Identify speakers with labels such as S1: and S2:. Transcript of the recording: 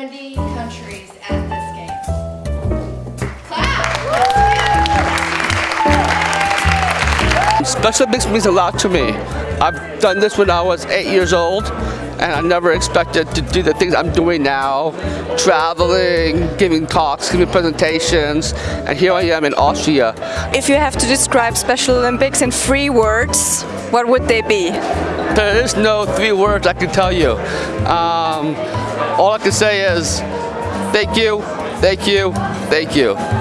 S1: 70 countries at this game. Clap!
S2: Special Olympics means a lot to me. I've done this when I was eight years old and I never expected to do the things I'm doing now. Traveling, giving talks, giving presentations, and here I am in Austria.
S3: If you have to describe Special Olympics in three words, what would they be?
S2: There is no three words I can tell you. Um, all I can say is thank you, thank you, thank you.